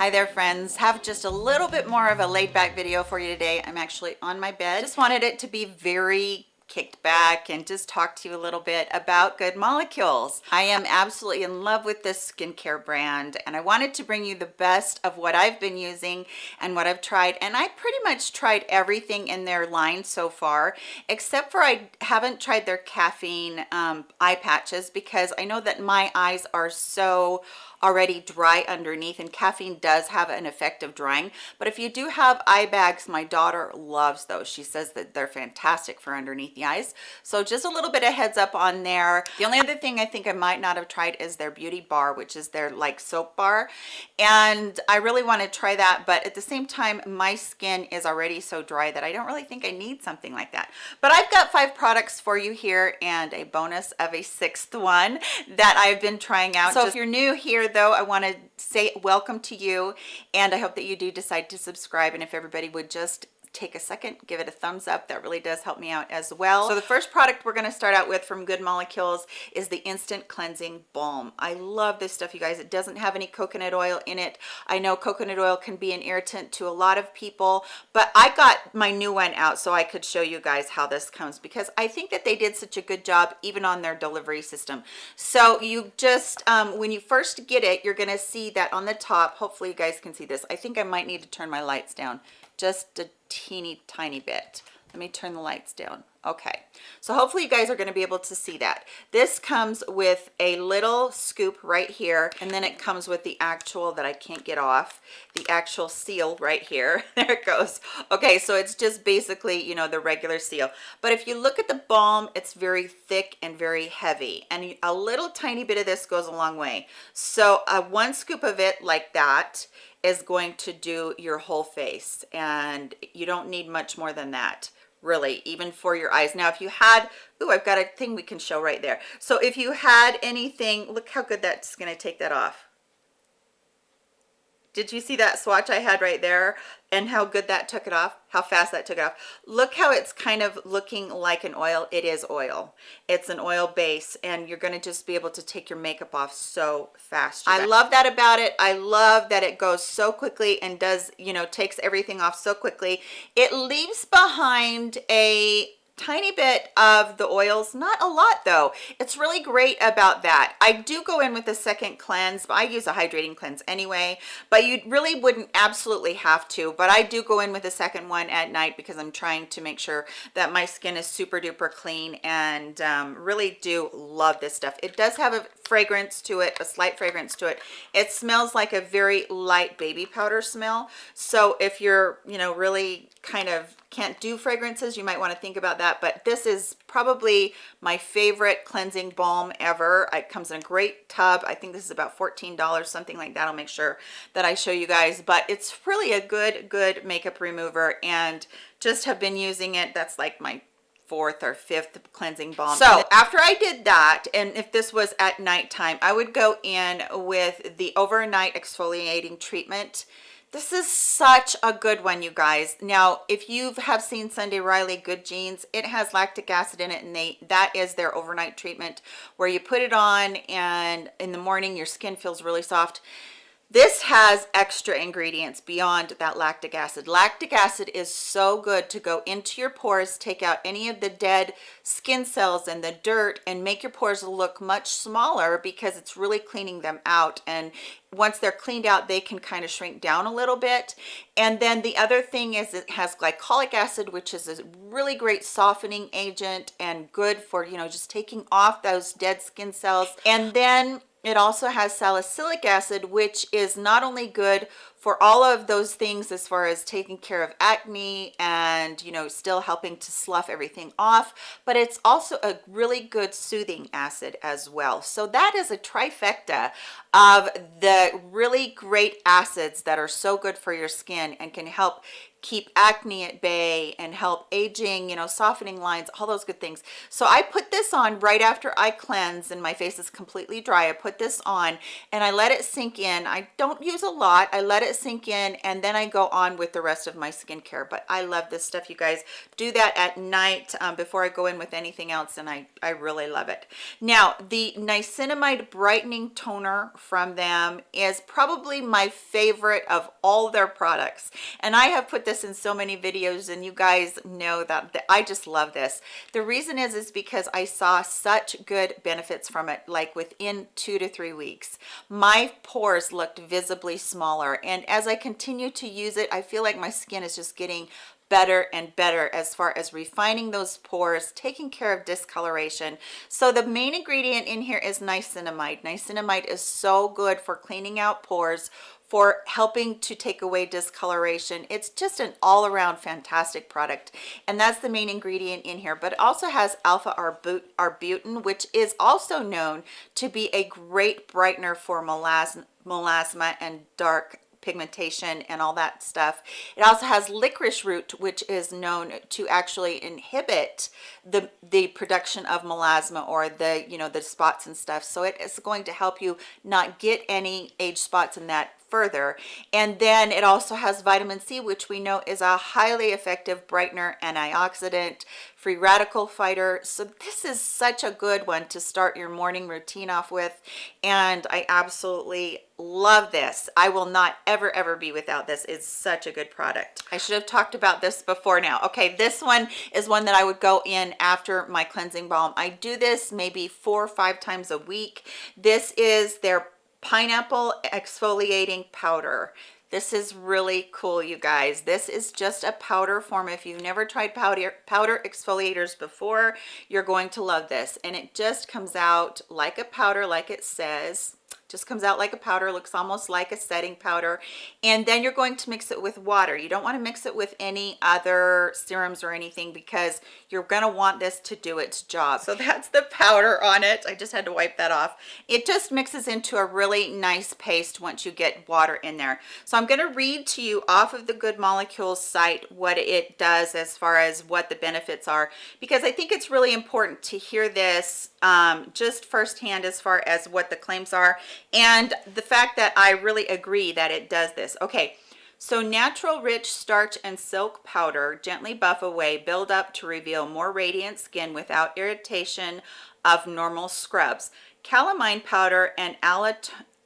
Hi there friends, have just a little bit more of a laid back video for you today. I'm actually on my bed. Just wanted it to be very kicked back and just talk to you a little bit about good molecules i am absolutely in love with this skincare brand and i wanted to bring you the best of what i've been using and what i've tried and i pretty much tried everything in their line so far except for i haven't tried their caffeine um, eye patches because i know that my eyes are so already dry underneath and caffeine does have an effect of drying. But if you do have eye bags my daughter loves those. She says that they're fantastic for underneath the eyes. So just a little bit of heads up on there. The only other thing i think i might not have tried is their beauty bar which is their like soap bar. And i really want to try that but at the same time my skin is already so dry that i don't really think i need something like that. But i've got five products for you here and a bonus of a sixth one that i've been trying out. So if you're new here though i want to say welcome to you and i hope that you do decide to subscribe and if everybody would just take a second give it a thumbs up. That really does help me out as well. So the first product we're going to start out with from good molecules is the instant cleansing balm. I love this stuff you guys. It doesn't have any coconut oil in it. I know coconut oil can be an irritant to a lot of people but i got my new one out so i could show you guys how this comes because i think that they did such a good job even on their delivery system. So you just um, when you first get it you're going to see that on the top. Hopefully you guys can see this. I think i might need to turn my lights down just a teeny tiny bit. Let me turn the lights down okay so hopefully you guys are going to be able to see that. This comes with a little scoop right here and then it comes with the actual that i can't get off the actual seal right here. There it goes. Okay so it's just basically you know the regular seal. But if you look at the balm it's very thick and very heavy and a little tiny bit of this goes a long way. So uh, one scoop of it like that is going to do your whole face and you don't need much more than that really even for your eyes. Now if you had oh i've got a thing we can show right there. So if you had anything look how good that's going to take that off did you see that swatch I had right there and how good that took it off? How fast that took it off. Look how it's kind of looking like an oil. It is oil. It's an oil base and you're going to just be able to take your makeup off so fast I love that about it. I love that it goes so quickly and does you know takes everything off so quickly. It leaves behind a tiny bit of the oils not a lot though. It's really great about that. I do go in with a second cleanse but i use a hydrating cleanse anyway. But you really wouldn't absolutely have to but i do go in with a second one at night because i'm trying to make sure that my skin is super duper clean and um, really do love this stuff. It does have a fragrance to it a slight fragrance to it. It smells like a very light baby powder smell. So if you're you know really kind of can't do fragrances you might want to think about that. But this is probably my favorite cleansing balm ever. It comes in a great tub. I think this is about 14 dollars something like that. I'll make sure that i show you guys. But it's really a good good makeup remover and just have been using it. That's like my fourth or fifth cleansing balm. So after i did that and if this was at nighttime i would go in with the overnight exfoliating treatment. This is such a good one you guys. Now if you have seen sunday riley good genes it has lactic acid in it and they that is their overnight treatment where you put it on and in the morning your skin feels really soft this has extra ingredients beyond that lactic acid. Lactic acid is so good to go into your pores take out any of the dead skin cells and the dirt and make your pores look much smaller because it's really cleaning them out. And once they're cleaned out they can kind of shrink down a little bit. And then the other thing is it has glycolic acid which is a really great softening agent and good for you know just taking off those dead skin cells. And then it also has salicylic acid, which is not only good for all of those things as far as taking care of acne and, you know, still helping to slough everything off, but it's also a really good soothing acid as well. So that is a trifecta of the really great acids that are so good for your skin and can help keep acne at bay and help aging you know softening lines all those good things. So i put this on right after i cleanse and my face is completely dry. I put this on and i let it sink in. I don't use a lot. I let it sink in and then i go on with the rest of my skincare. But i love this stuff you guys. Do that at night um, before i go in with anything else and i i really love it. Now the niacinamide brightening toner from them is probably my favorite of all their products. And i have put this in so many videos and you guys know that, I just love this. The reason is, is because I saw such good benefits from it, like within two to three weeks. My pores looked visibly smaller. And as I continue to use it, I feel like my skin is just getting better and better as far as refining those pores taking care of discoloration so the main ingredient in here is niacinamide niacinamide is so good for cleaning out pores for helping to take away discoloration. It's just an all-around fantastic product and that's the main ingredient in here. But it also has alpha arbutin which is also known to be a great brightener for melasma and dark pigmentation and all that stuff. It also has licorice root which is known to actually inhibit the the production of melasma or the you know the spots and stuff. So it is going to help you not get any age spots in that further. And then it also has vitamin c which we know is a highly effective brightener antioxidant free radical fighter. So this is such a good one to start your morning routine off with. And i absolutely love this. I will not ever ever be without this. It's such a good product. I should have talked about this before now. Okay this one is one that i would go in after my cleansing balm. I do this maybe four or five times a week. This is their pineapple exfoliating powder. This is really cool you guys. This is just a powder form. If you've never tried powder powder exfoliators before you're going to love this. And it just comes out like a powder like it says just comes out like a powder looks almost like a setting powder. And then you're going to mix it with water. You don't want to mix it with any other serums or anything because you're going to want this to do its job. So that's the powder on it. I just had to wipe that off. It just mixes into a really nice paste once you get water in there. So i'm going to read to you off of the good molecules site what it does as far as what the benefits are because i think it's really important to hear this um, just firsthand as far as what the claims are and the fact that I really agree that it does this. Okay, so natural rice starch and silk powder gently buff away, build up to reveal more radiant skin without irritation of normal scrubs. Calamine powder and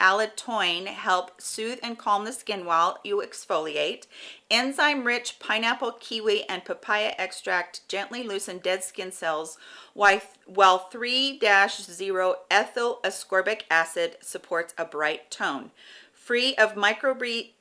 allantoin help soothe and calm the skin while you exfoliate. Enzyme-rich pineapple, kiwi, and papaya extract gently loosen dead skin cells while 3-O ethyl ascorbic acid supports a bright tone free of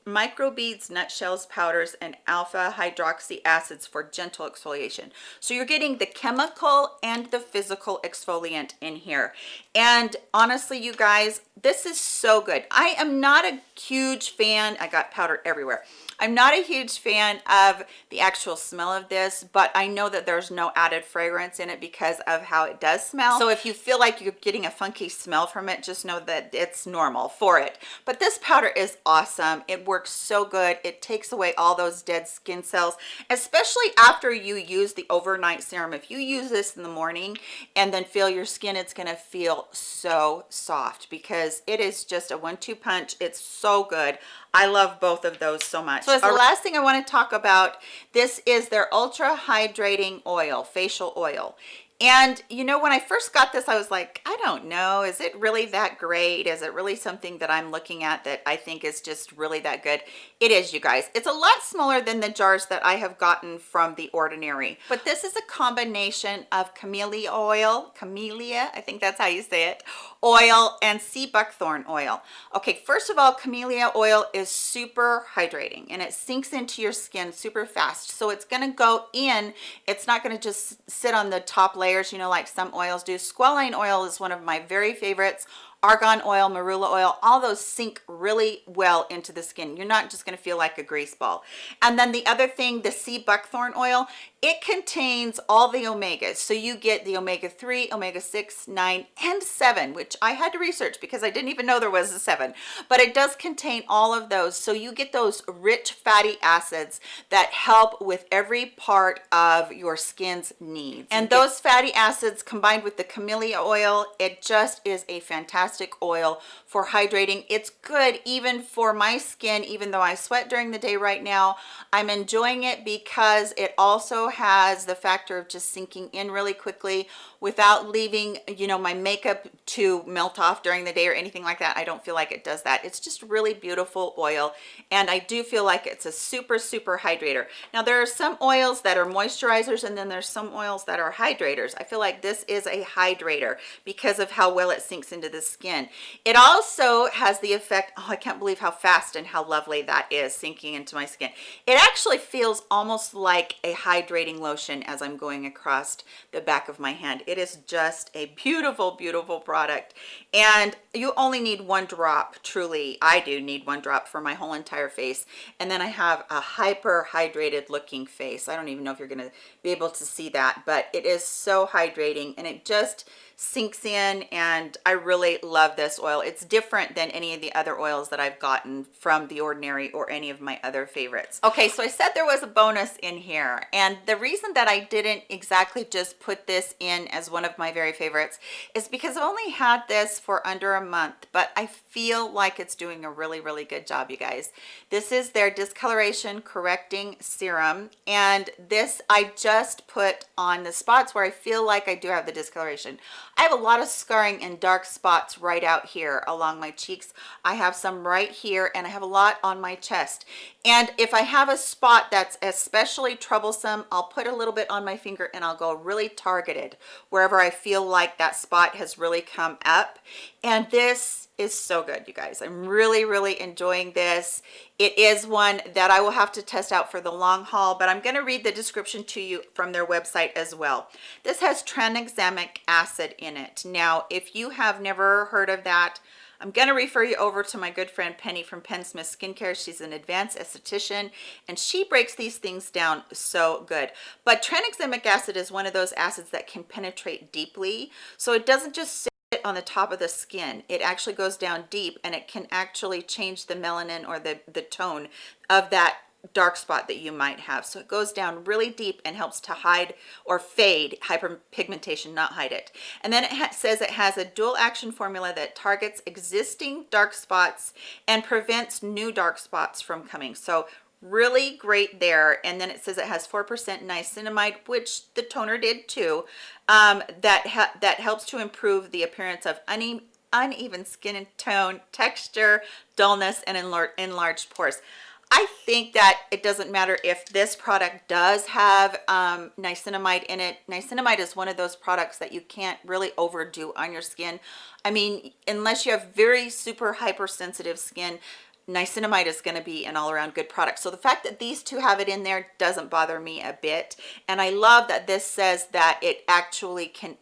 microbeads, nutshells, powders, and alpha hydroxy acids for gentle exfoliation. So you're getting the chemical and the physical exfoliant in here. And honestly, you guys, this is so good. I am not a huge fan. I got powder everywhere. I'm not a huge fan of the actual smell of this, but I know that there's no added fragrance in it because of how it does smell. So if you feel like you're getting a funky smell from it, just know that it's normal for it. But this powder is awesome. It works so good. It takes away all those dead skin cells, especially after you use the overnight serum. If you use this in the morning and then feel your skin, it's gonna feel so soft because it is just a one-two punch. It's so good. I love both of those so much. So as the last thing I want to talk about, this is their ultra hydrating oil, facial oil. And you know, when I first got this, I was like, I don't know, is it really that great? Is it really something that I'm looking at that I think is just really that good? It is, you guys. It's a lot smaller than the jars that I have gotten from The Ordinary. But this is a combination of camellia oil, camellia, I think that's how you say it, oil and sea buckthorn oil. Okay, first of all, camellia oil is super hydrating and it sinks into your skin super fast. So it's gonna go in, it's not gonna just sit on the top layers, you know, like some oils do. Squalane oil is one of my very favorites argan oil marula oil all those sink really well into the skin. You're not just going to feel like a grease ball. And then the other thing the sea buckthorn oil it contains all the omegas. So you get the omega-3 omega-6 9 and 7 which i had to research because i didn't even know there was a 7 but it does contain all of those. So you get those rich fatty acids that help with every part of your skin's needs. And those fatty acids combined with the camellia oil it just is a fantastic oil for hydrating. It's good even for my skin even though i sweat during the day right now. I'm enjoying it because it also has the factor of just sinking in really quickly without leaving you know my makeup to melt off during the day or anything like that. I don't feel like it does that. It's just really beautiful oil and i do feel like it's a super super hydrator. Now there are some oils that are moisturizers and then there's some oils that are hydrators. I feel like this is a hydrator because of how well it sinks into the skin it also has the effect oh i can't believe how fast and how lovely that is sinking into my skin. It actually feels almost like a hydrating lotion as i'm going across the back of my hand. It is just a beautiful beautiful product. And you only need one drop truly i do need one drop for my whole entire face. And then i have a hyper hydrated looking face. I don't even know if you're going to be able to see that but it is so hydrating and it just sinks in and I really love this oil. It's different than any of the other oils that I've gotten from The Ordinary or any of my other favorites. Okay, so I said there was a bonus in here and the reason that I didn't exactly just put this in as one of my very favorites is because I've only had this for under a month, but I feel like it's doing a really, really good job, you guys. This is their discoloration correcting serum and this I just put on the spots where I feel like I do have the discoloration. I have a lot of scarring and dark spots right out here along my cheeks. I have some right here and I have a lot on my chest. And if I have a spot that's especially troublesome, I'll put a little bit on my finger and I'll go really targeted wherever I feel like that spot has really come up. And this is so good, you guys. I'm really, really enjoying this. It is one that I will have to test out for the long haul, but I'm going to read the description to you from their website as well. This has tranexamic acid in it. Now, if you have never heard of that, I'm going to refer you over to my good friend Penny from Penn Smith Skincare. She's an advanced esthetician and she breaks these things down so good. But tranexamic acid is one of those acids that can penetrate deeply. So it doesn't just on the top of the skin. It actually goes down deep and it can actually change the melanin or the the tone of that dark spot that you might have. So it goes down really deep and helps to hide or fade hyperpigmentation not hide it. And then it says it has a dual action formula that targets existing dark spots and prevents new dark spots from coming. So really great there and then it says it has four percent niacinamide which the toner did too um, that that helps to improve the appearance of une uneven skin tone texture dullness and enlar enlarged pores I think that it doesn't matter if this product does have um, niacinamide in it. Niacinamide is one of those products that you can't really overdo on your skin. I mean, unless you have very super hypersensitive skin, niacinamide is going to be an all-around good product. So the fact that these two have it in there doesn't bother me a bit. And i love that this says that it actually can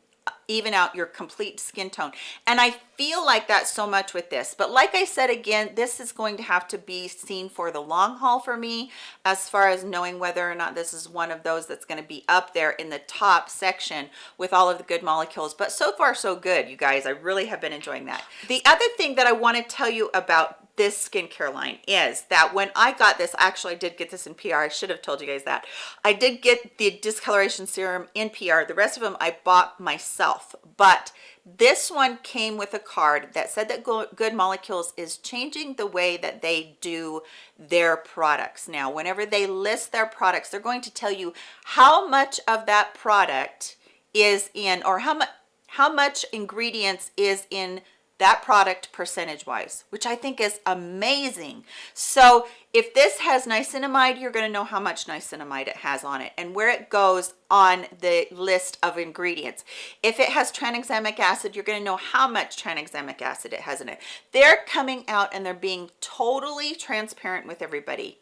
even out your complete skin tone and i feel like that so much with this but like i said again this is going to have to be seen for the long haul for me as far as knowing whether or not this is one of those that's going to be up there in the top section with all of the good molecules but so far so good you guys i really have been enjoying that the other thing that i want to tell you about this skincare line is that when I got this, actually I did get this in PR. I should have told you guys that. I did get the discoloration serum in PR. The rest of them I bought myself, but this one came with a card that said that Good Molecules is changing the way that they do their products. Now, whenever they list their products, they're going to tell you how much of that product is in or how much how much ingredients is in that product percentage wise which i think is amazing. So if this has niacinamide you're going to know how much niacinamide it has on it and where it goes on the list of ingredients. If it has tranexamic acid you're going to know how much tranexamic acid it has in it. They're coming out and they're being totally transparent with everybody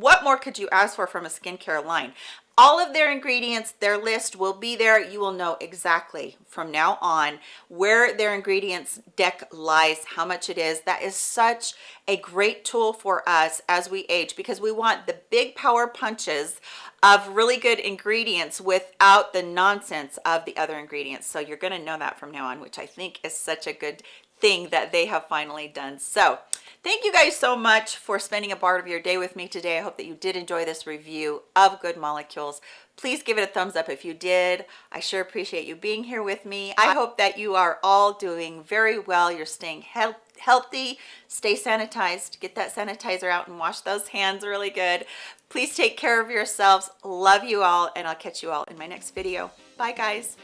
what more could you ask for from a skincare line? All of their ingredients their list will be there. You will know exactly from now on where their ingredients deck lies how much it is. That is such a great tool for us as we age because we want the big power punches of really good ingredients without the nonsense of the other ingredients. So you're going to know that from now on which i think is such a good thing that they have finally done. So thank you guys so much for spending a part of your day with me today. I hope that you did enjoy this review of good molecules. Please give it a thumbs up if you did. I sure appreciate you being here with me. I hope that you are all doing very well. You're staying healthy healthy. Stay sanitized. Get that sanitizer out and wash those hands really good. Please take care of yourselves. Love you all and i'll catch you all in my next video. Bye guys